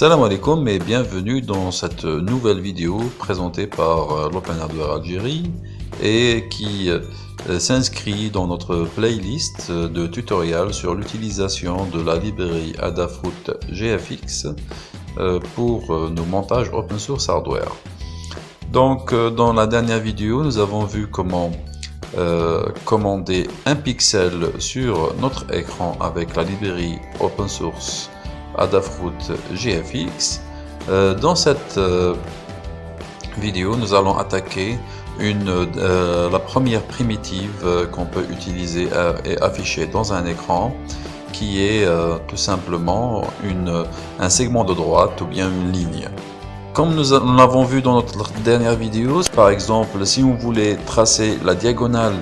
Salam alaikum et bienvenue dans cette nouvelle vidéo présentée par euh, l'Open Hardware Algérie et qui euh, s'inscrit dans notre playlist de tutoriels sur l'utilisation de la librairie Adafruit GFX euh, pour nos montages open source hardware. Donc dans la dernière vidéo nous avons vu comment commander un pixel sur notre écran avec la librairie open source Adafruit GFX. Euh, dans cette euh, vidéo, nous allons attaquer une, euh, la première primitive qu'on peut utiliser et afficher dans un écran qui est tout simplement une, un segment de droite ou bien une ligne. Comme nous l'avons vu dans notre dernière vidéo, par exemple, si on voulait tracer la diagonale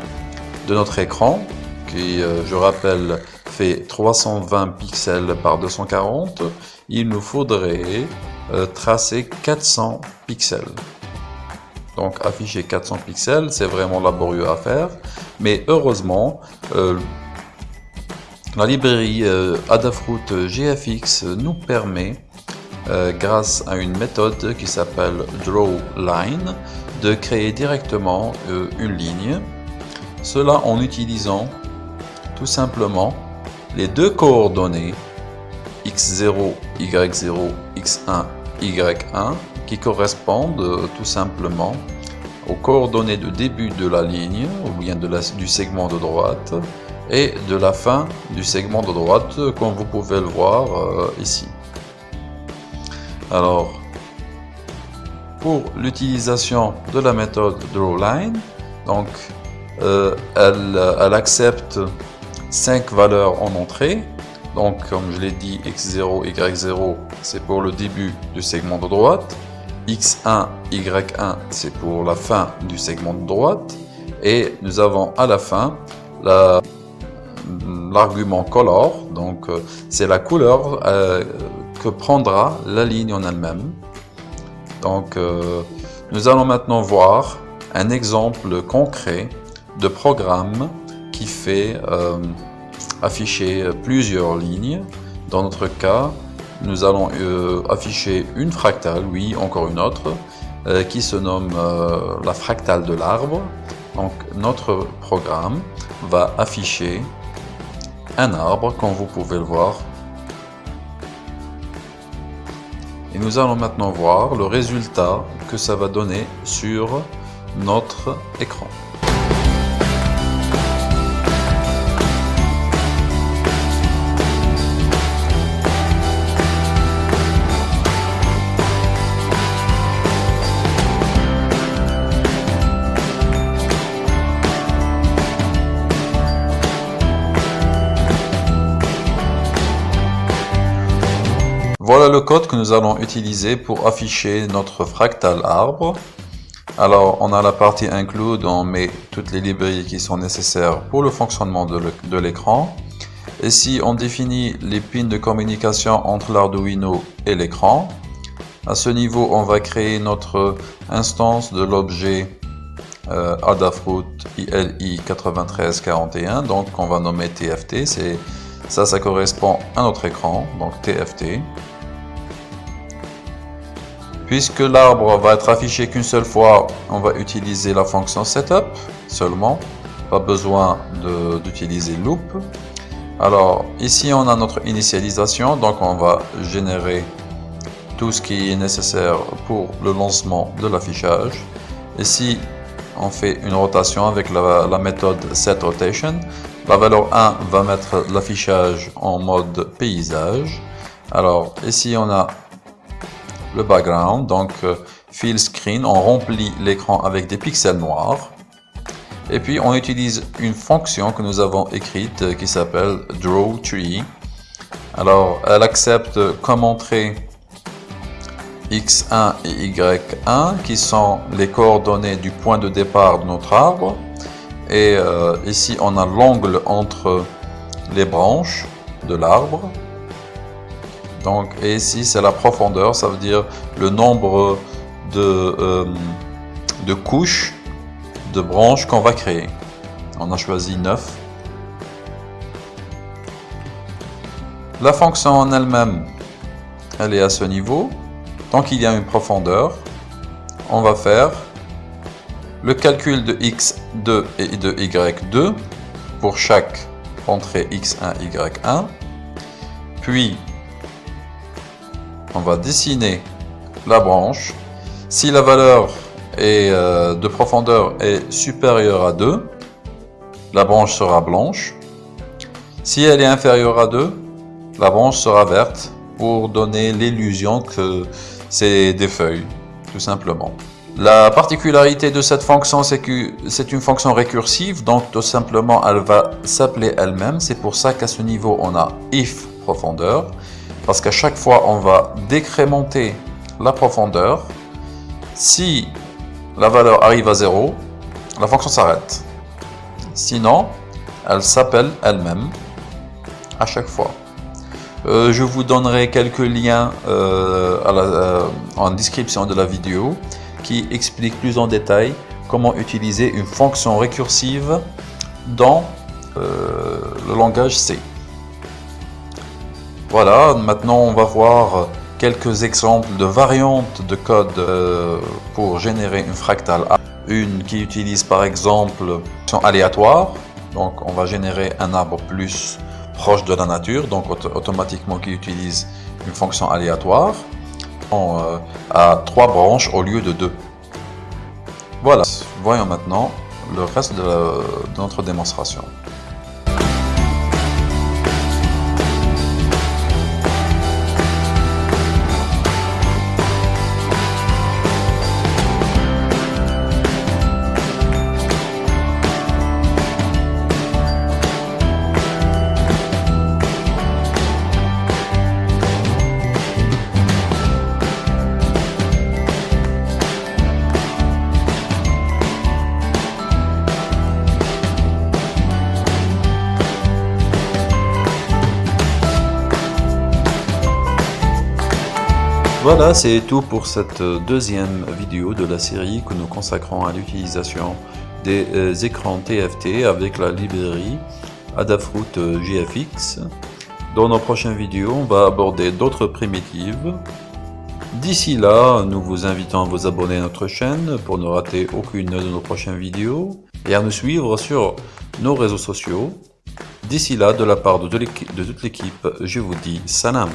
de notre écran, qui, je rappelle, 320 pixels par 240, il nous faudrait euh, tracer 400 pixels. Donc afficher 400 pixels, c'est vraiment laborieux à faire, mais heureusement, euh, la librairie euh, Adafruit GFX nous permet, grâce à une méthode qui s'appelle drawLine, de créer directement une ligne. Cela en utilisant tout simplement les deux coordonnées x0, y0, x1, y1 qui correspondent euh, tout simplement aux coordonnées de début de la ligne ou bien du segment de droite et de la fin du segment de droite comme vous pouvez le voir euh, ici. Alors, pour l'utilisation de la méthode drawLine, donc euh, elle accepte 5 valeurs en entrée. Donc, comme je l'ai dit, x0, y0, c'est pour le début du segment de droite. x1, y1, c'est pour la fin du segment de droite. Et nous avons à la fin l'argument color. Donc, euh, c'est la couleur euh, que prendra la ligne en elle-même. Donc, euh, nous allons maintenant voir un exemple concret de programme qui fait euh, afficher plusieurs lignes. Dans notre cas, nous allons euh, afficher une fractale, oui, encore une autre, euh, qui se nomme la fractale de l'arbre. Donc notre programme va afficher un arbre, comme vous pouvez le voir. Et nous allons maintenant voir le résultat que ça va donner sur notre écran. Voilà le code que nous allons utiliser pour afficher notre fractal arbre. Alors, on a la partie include, on met toutes les librairies qui sont nécessaires pour le fonctionnement de l'écran. Ici, on définit les pins de communication entre l'Arduino et l'écran. À ce niveau, on va créer notre instance de l'objet euh, Adafruit ILI9341, donc on va nommer TFT. Ça, ça correspond à notre écran, donc TFT. Puisque l'arbre va être affiché qu'une seule fois, on va utiliser la fonction setup seulement. Pas besoin d'utiliser loop. Alors ici on a notre initialisation, donc on va générer tout ce qui est nécessaire pour le lancement de l'affichage. Ici on fait une rotation avec la, méthode setRotation. La valeur 1 va mettre l'affichage en mode paysage. Alors ici on a le background, donc euh, fill screen, on remplit l'écran avec des pixels noirs. Et puis on utilise une fonction que nous avons écrite euh, qui s'appelle drawTree. Alors elle accepte comme entrée x1 et y1 qui sont les coordonnées du point de départ de notre arbre. Et euh, ici on a l'angle entre les branches de l'arbre. Et ici, c'est la profondeur, ça veut dire le nombre de, euh, de couches de branches qu'on va créer. On a choisi 9. La fonction en elle-même, elle est à ce niveau. Tant qu'il y a une profondeur, on va faire le calcul de x2 et de y2 pour chaque entrée x1, y1. Puis, on va dessiner la branche. Si la valeur euh, de profondeur est supérieure à 2, la branche sera blanche. Si elle est inférieure à 2, la branche sera verte pour donner l'illusion que c'est des feuilles, tout simplement. La particularité de cette fonction, c'est que c'est une fonction récursive, donc tout simplement, elle va s'appeler elle-même. C'est pour ça qu'à ce niveau, on a if profondeur, parce qu'à chaque fois, on va décrémenter la profondeur. Si la valeur arrive à 0, la fonction s'arrête. Sinon, elle s'appelle elle-même à chaque fois. Euh, je vous donnerai quelques liens euh, euh, en description de la vidéo qui explique plus en détail comment utiliser une fonction récursive dans le langage C. Voilà, maintenant on va voir quelques exemples de variantes de code euh, pour générer une fractale. Une qui utilise par exemple une fonction aléatoire, donc on va générer un arbre plus proche de la nature, donc automatiquement qui utilise une fonction aléatoire. Euh, à trois branches au lieu de deux. Voilà, voyons maintenant le reste de notre démonstration. Voilà, c'est tout pour cette deuxième vidéo de la série que nous consacrons à l'utilisation des euh, écrans TFT avec la librairie Adafruit GFX. Dans nos prochaines vidéos, on va aborder d'autres primitives. D'ici là, nous vous invitons à vous abonner à notre chaîne pour ne rater aucune de nos prochaines vidéos et à nous suivre sur nos réseaux sociaux. D'ici là, de la part de toute l'équipe, je vous dis salam.